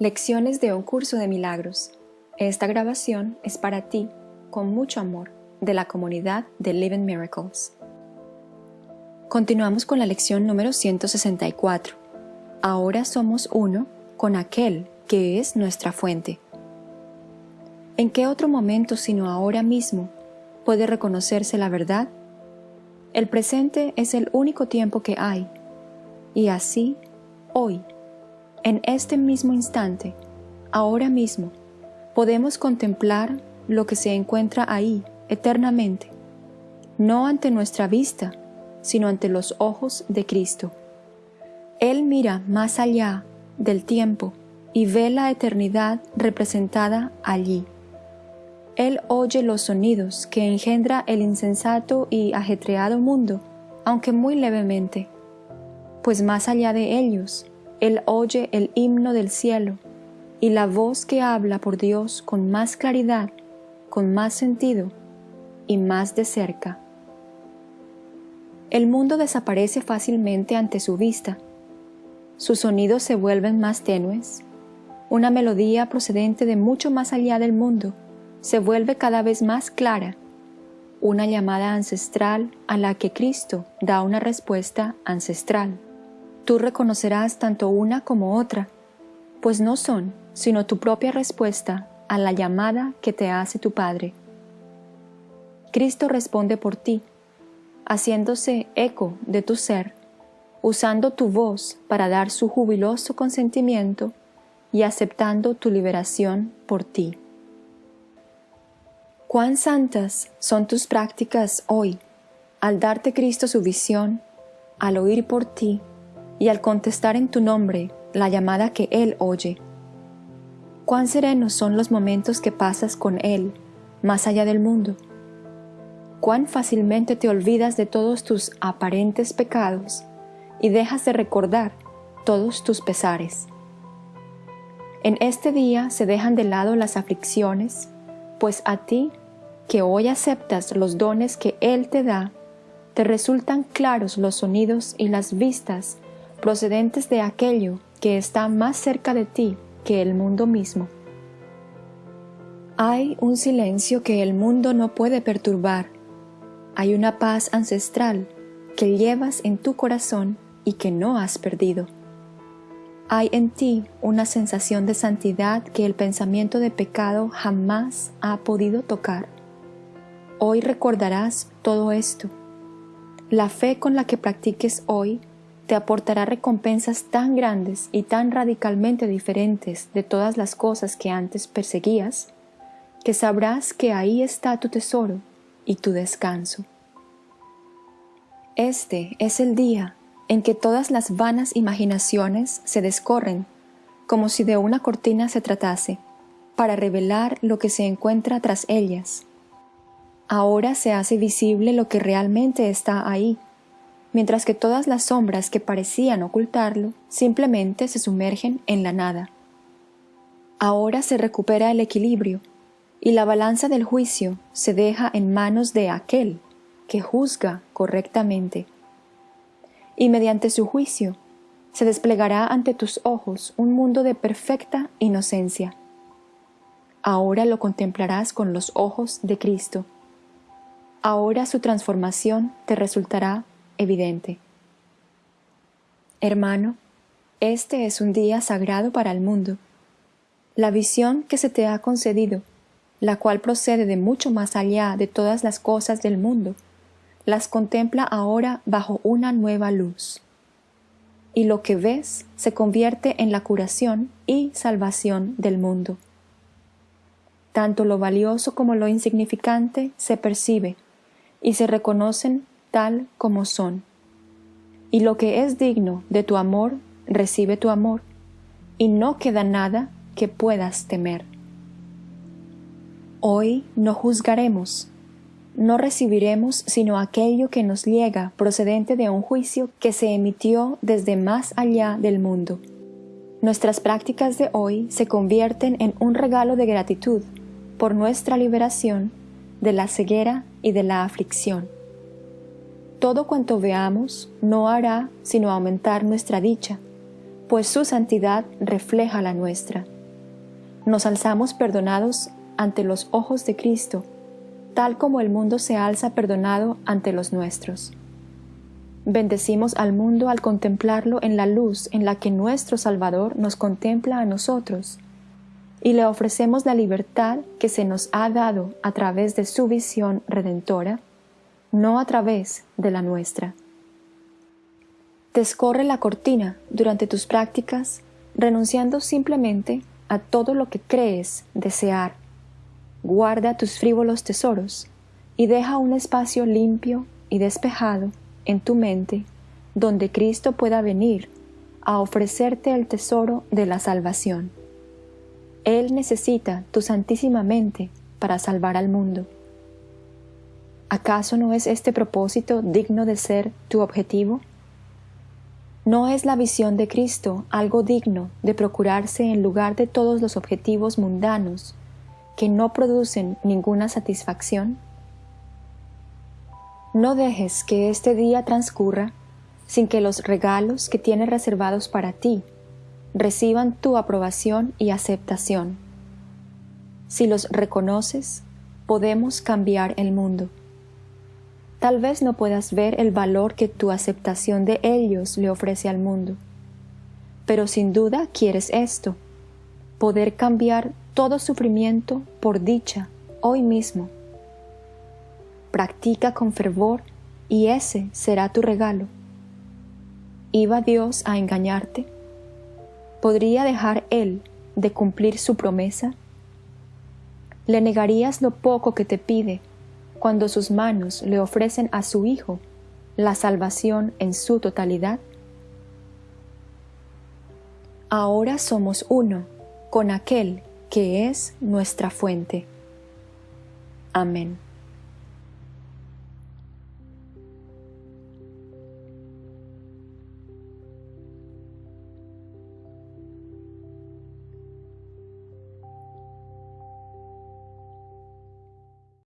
Lecciones de un curso de milagros. Esta grabación es para ti, con mucho amor, de la comunidad de Living Miracles. Continuamos con la lección número 164. Ahora somos uno con aquel que es nuestra fuente. ¿En qué otro momento sino ahora mismo puede reconocerse la verdad? El presente es el único tiempo que hay, y así, hoy, en este mismo instante, ahora mismo, podemos contemplar lo que se encuentra ahí eternamente, no ante nuestra vista, sino ante los ojos de Cristo. Él mira más allá del tiempo y ve la eternidad representada allí. Él oye los sonidos que engendra el insensato y ajetreado mundo, aunque muy levemente, pues más allá de ellos él oye el himno del cielo y la voz que habla por Dios con más claridad, con más sentido y más de cerca. El mundo desaparece fácilmente ante su vista. Sus sonidos se vuelven más tenues. Una melodía procedente de mucho más allá del mundo se vuelve cada vez más clara. Una llamada ancestral a la que Cristo da una respuesta ancestral tú reconocerás tanto una como otra, pues no son sino tu propia respuesta a la llamada que te hace tu Padre. Cristo responde por ti, haciéndose eco de tu ser, usando tu voz para dar su jubiloso consentimiento y aceptando tu liberación por ti. Cuán santas son tus prácticas hoy, al darte Cristo su visión, al oír por ti y al contestar en tu nombre la llamada que Él oye. Cuán serenos son los momentos que pasas con Él, más allá del mundo. Cuán fácilmente te olvidas de todos tus aparentes pecados y dejas de recordar todos tus pesares. En este día se dejan de lado las aflicciones, pues a ti, que hoy aceptas los dones que Él te da, te resultan claros los sonidos y las vistas procedentes de aquello que está más cerca de ti que el mundo mismo. Hay un silencio que el mundo no puede perturbar. Hay una paz ancestral que llevas en tu corazón y que no has perdido. Hay en ti una sensación de santidad que el pensamiento de pecado jamás ha podido tocar. Hoy recordarás todo esto. La fe con la que practiques hoy te aportará recompensas tan grandes y tan radicalmente diferentes de todas las cosas que antes perseguías, que sabrás que ahí está tu tesoro y tu descanso. Este es el día en que todas las vanas imaginaciones se descorren, como si de una cortina se tratase, para revelar lo que se encuentra tras ellas. Ahora se hace visible lo que realmente está ahí, mientras que todas las sombras que parecían ocultarlo simplemente se sumergen en la nada. Ahora se recupera el equilibrio y la balanza del juicio se deja en manos de aquel que juzga correctamente. Y mediante su juicio se desplegará ante tus ojos un mundo de perfecta inocencia. Ahora lo contemplarás con los ojos de Cristo. Ahora su transformación te resultará evidente. Hermano, este es un día sagrado para el mundo. La visión que se te ha concedido, la cual procede de mucho más allá de todas las cosas del mundo, las contempla ahora bajo una nueva luz. Y lo que ves se convierte en la curación y salvación del mundo. Tanto lo valioso como lo insignificante se percibe y se reconocen tal como son. Y lo que es digno de tu amor, recibe tu amor, y no queda nada que puedas temer. Hoy no juzgaremos, no recibiremos sino aquello que nos llega procedente de un juicio que se emitió desde más allá del mundo. Nuestras prácticas de hoy se convierten en un regalo de gratitud por nuestra liberación de la ceguera y de la aflicción. Todo cuanto veamos no hará sino aumentar nuestra dicha, pues su santidad refleja la nuestra. Nos alzamos perdonados ante los ojos de Cristo, tal como el mundo se alza perdonado ante los nuestros. Bendecimos al mundo al contemplarlo en la luz en la que nuestro Salvador nos contempla a nosotros, y le ofrecemos la libertad que se nos ha dado a través de su visión redentora, no a través de la nuestra. Descorre la cortina durante tus prácticas, renunciando simplemente a todo lo que crees desear. Guarda tus frívolos tesoros y deja un espacio limpio y despejado en tu mente donde Cristo pueda venir a ofrecerte el tesoro de la salvación. Él necesita tu santísima mente para salvar al mundo. ¿Acaso no es este propósito digno de ser tu objetivo? ¿No es la visión de Cristo algo digno de procurarse en lugar de todos los objetivos mundanos que no producen ninguna satisfacción? No dejes que este día transcurra sin que los regalos que tienes reservados para ti reciban tu aprobación y aceptación. Si los reconoces, podemos cambiar el mundo. Tal vez no puedas ver el valor que tu aceptación de ellos le ofrece al mundo, pero sin duda quieres esto, poder cambiar todo sufrimiento por dicha hoy mismo practica con fervor y ese será tu regalo. ¿Iba Dios a engañarte? ¿Podría dejar Él de cumplir su promesa? ¿Le negarías lo poco que te pide cuando sus manos le ofrecen a su Hijo la salvación en su totalidad? Ahora somos uno con aquel que es nuestra fuente. Amén.